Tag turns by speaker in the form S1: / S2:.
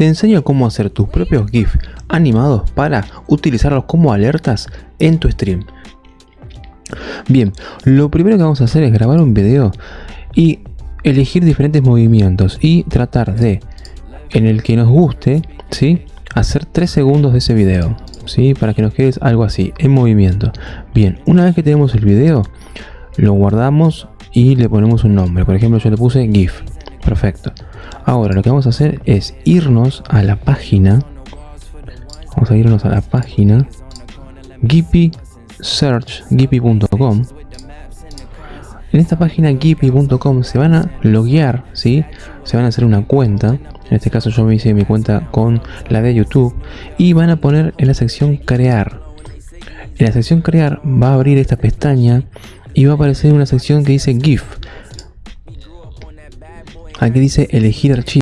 S1: te enseño cómo hacer tus propios GIF animados para utilizarlos como alertas en tu stream. Bien, lo primero que vamos a hacer es grabar un video y elegir diferentes movimientos y tratar de, en el que nos guste, ¿sí? hacer 3 segundos de ese video. ¿sí? Para que nos quede algo así, en movimiento. Bien, una vez que tenemos el video, lo guardamos y le ponemos un nombre. Por ejemplo, yo le puse GIF. Perfecto. Ahora lo que vamos a hacer es irnos a la página. Vamos a irnos a la página Gippy Search, gippy.com. En esta página gippy.com se van a loguear, ¿sí? Se van a hacer una cuenta. En este caso yo me hice mi cuenta con la de YouTube. Y van a poner en la sección crear. En la sección crear va a abrir esta pestaña y va a aparecer una sección que dice GIF. Aquí dice elegir archivo.